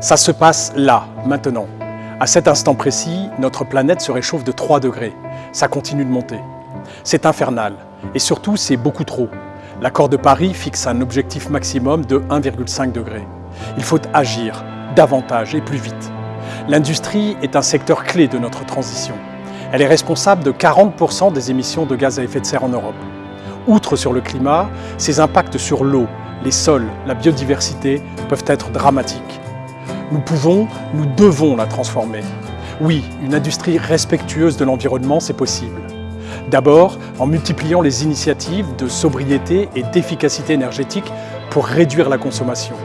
Ça se passe là, maintenant. À cet instant précis, notre planète se réchauffe de 3 degrés. Ça continue de monter. C'est infernal. Et surtout, c'est beaucoup trop. L'accord de Paris fixe un objectif maximum de 1,5 degré. Il faut agir, davantage et plus vite. L'industrie est un secteur clé de notre transition. Elle est responsable de 40% des émissions de gaz à effet de serre en Europe. Outre sur le climat, ses impacts sur l'eau, les sols, la biodiversité peuvent être dramatiques. Nous pouvons, nous devons la transformer. Oui, une industrie respectueuse de l'environnement, c'est possible. D'abord, en multipliant les initiatives de sobriété et d'efficacité énergétique pour réduire la consommation.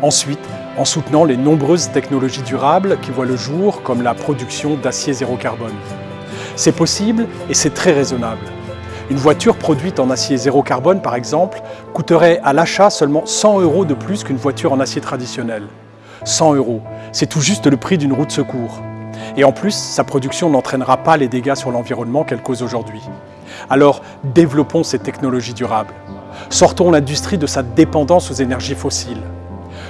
Ensuite, en soutenant les nombreuses technologies durables qui voient le jour, comme la production d'acier zéro carbone. C'est possible et c'est très raisonnable. Une voiture produite en acier zéro carbone, par exemple, coûterait à l'achat seulement 100 euros de plus qu'une voiture en acier traditionnel. 100 euros, c'est tout juste le prix d'une roue de secours. Et en plus, sa production n'entraînera pas les dégâts sur l'environnement qu'elle cause aujourd'hui. Alors, développons ces technologies durables. Sortons l'industrie de sa dépendance aux énergies fossiles.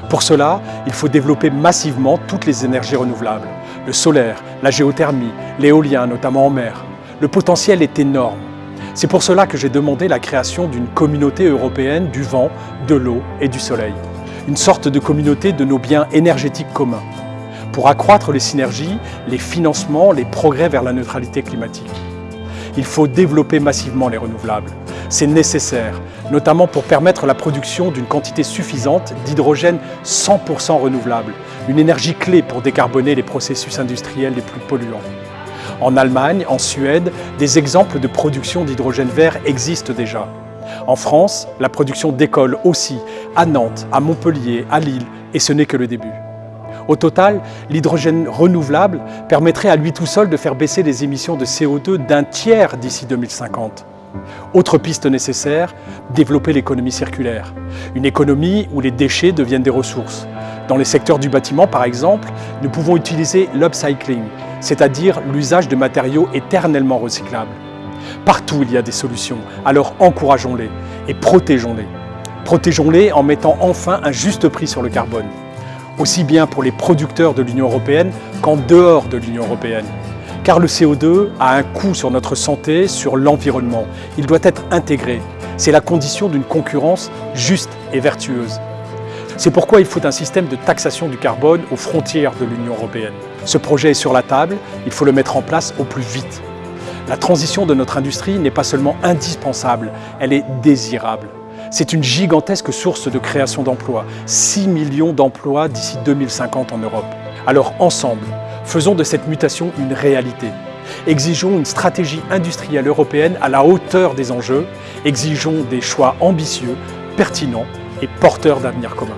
Pour cela, il faut développer massivement toutes les énergies renouvelables. Le solaire, la géothermie, l'éolien, notamment en mer. Le potentiel est énorme. C'est pour cela que j'ai demandé la création d'une communauté européenne du vent, de l'eau et du soleil. Une sorte de communauté de nos biens énergétiques communs pour accroître les synergies, les financements, les progrès vers la neutralité climatique. Il faut développer massivement les renouvelables. C'est nécessaire, notamment pour permettre la production d'une quantité suffisante d'hydrogène 100% renouvelable, une énergie clé pour décarboner les processus industriels les plus polluants. En Allemagne, en Suède, des exemples de production d'hydrogène vert existent déjà. En France, la production décolle aussi, à Nantes, à Montpellier, à Lille, et ce n'est que le début. Au total, l'hydrogène renouvelable permettrait à lui tout seul de faire baisser les émissions de CO2 d'un tiers d'ici 2050. Autre piste nécessaire, développer l'économie circulaire. Une économie où les déchets deviennent des ressources. Dans les secteurs du bâtiment, par exemple, nous pouvons utiliser l'upcycling, c'est-à-dire l'usage de matériaux éternellement recyclables. Partout il y a des solutions, alors encourageons-les et protégeons-les. Protégeons-les en mettant enfin un juste prix sur le carbone aussi bien pour les producteurs de l'Union européenne qu'en dehors de l'Union européenne. Car le CO2 a un coût sur notre santé, sur l'environnement. Il doit être intégré. C'est la condition d'une concurrence juste et vertueuse. C'est pourquoi il faut un système de taxation du carbone aux frontières de l'Union européenne. Ce projet est sur la table, il faut le mettre en place au plus vite. La transition de notre industrie n'est pas seulement indispensable, elle est désirable. C'est une gigantesque source de création d'emplois, 6 millions d'emplois d'ici 2050 en Europe. Alors ensemble, faisons de cette mutation une réalité. Exigeons une stratégie industrielle européenne à la hauteur des enjeux, exigeons des choix ambitieux, pertinents et porteurs d'avenir commun.